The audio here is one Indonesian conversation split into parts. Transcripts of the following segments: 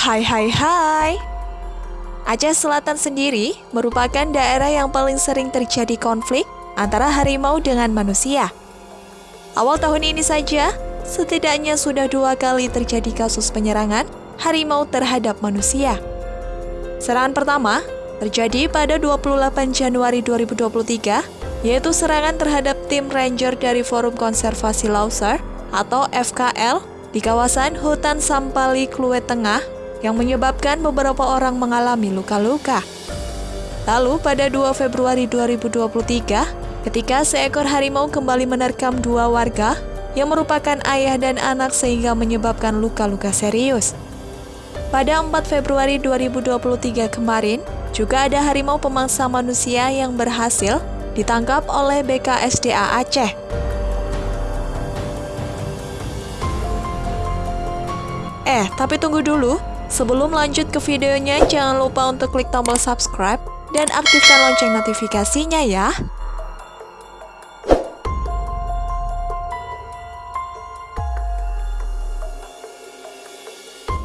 Hai hai hai. Aceh Selatan sendiri merupakan daerah yang paling sering terjadi konflik antara harimau dengan manusia. Awal tahun ini saja, setidaknya sudah dua kali terjadi kasus penyerangan harimau terhadap manusia. Serangan pertama terjadi pada 28 Januari 2023, yaitu serangan terhadap tim ranger dari Forum Konservasi Lauser atau FKL di kawasan hutan Sampali Kluwet Tengah yang menyebabkan beberapa orang mengalami luka-luka. Lalu pada 2 Februari 2023, ketika seekor harimau kembali menerkam dua warga yang merupakan ayah dan anak sehingga menyebabkan luka-luka serius. Pada 4 Februari 2023 kemarin, juga ada harimau pemangsa manusia yang berhasil ditangkap oleh BKSDA Aceh. Eh, tapi tunggu dulu. Sebelum lanjut ke videonya, jangan lupa untuk klik tombol subscribe dan aktifkan lonceng notifikasinya ya.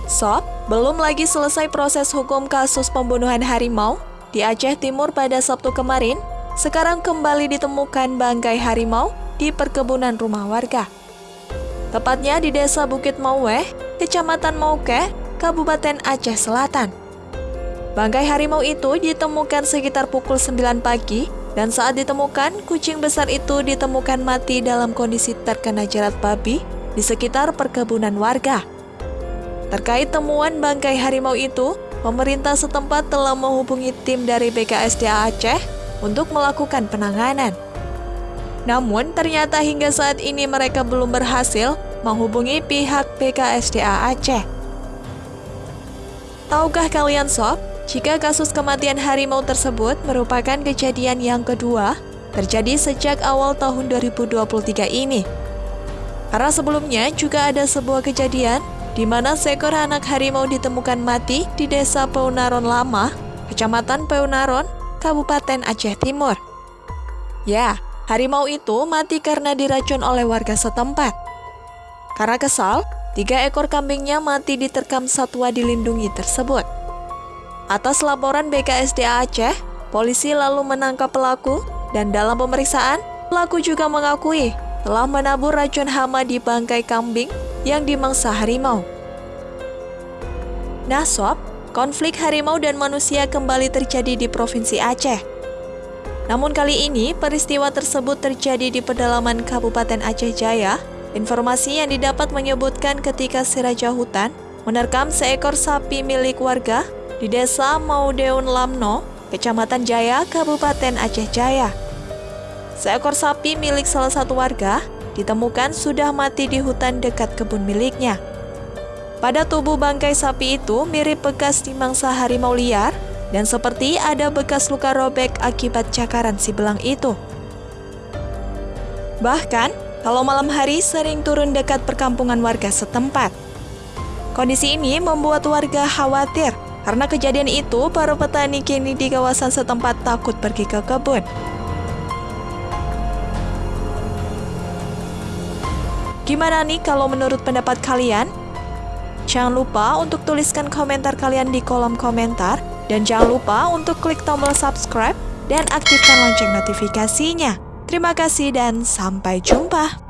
Sob, belum lagi selesai proses hukum kasus pembunuhan harimau di Aceh Timur pada Sabtu kemarin, sekarang kembali ditemukan bangkai harimau di perkebunan rumah warga. Tepatnya di Desa Bukit Mauweh, Kecamatan Mauke, Kabupaten Aceh Selatan. Bangkai harimau itu ditemukan sekitar pukul 9 pagi dan saat ditemukan, kucing besar itu ditemukan mati dalam kondisi terkena jerat babi di sekitar perkebunan warga. Terkait temuan bangkai harimau itu, pemerintah setempat telah menghubungi tim dari BKSDA Aceh untuk melakukan penanganan. Namun, ternyata hingga saat ini mereka belum berhasil menghubungi pihak BKSDA Aceh. Tahukah kalian sob, jika kasus kematian harimau tersebut merupakan kejadian yang kedua terjadi sejak awal tahun 2023 ini. Karena sebelumnya juga ada sebuah kejadian di mana seekor anak harimau ditemukan mati di desa Peunaron Lama, kecamatan Peunaron, Kabupaten Aceh Timur. Ya, harimau itu mati karena diracun oleh warga setempat. Karena kesal, Tiga ekor kambingnya mati diterkam satwa dilindungi tersebut. Atas laporan BKSDA Aceh, polisi lalu menangkap pelaku dan dalam pemeriksaan, pelaku juga mengakui telah menabur racun hama di bangkai kambing yang dimangsa harimau. Nah sob, konflik harimau dan manusia kembali terjadi di Provinsi Aceh. Namun kali ini, peristiwa tersebut terjadi di pedalaman Kabupaten Aceh Jaya, Informasi yang didapat menyebutkan ketika si Raja Hutan menerkam seekor sapi milik warga di desa Maudeun Lamno, Kecamatan Jaya, Kabupaten Aceh Jaya. Seekor sapi milik salah satu warga ditemukan sudah mati di hutan dekat kebun miliknya. Pada tubuh bangkai sapi itu mirip bekas dimangsa harimau liar dan seperti ada bekas luka robek akibat cakaran si belang itu. Bahkan, kalau malam hari sering turun dekat perkampungan warga setempat. Kondisi ini membuat warga khawatir karena kejadian itu para petani kini di kawasan setempat takut pergi ke kebun. Gimana nih kalau menurut pendapat kalian? Jangan lupa untuk tuliskan komentar kalian di kolom komentar dan jangan lupa untuk klik tombol subscribe dan aktifkan lonceng notifikasinya. Terima kasih dan sampai jumpa.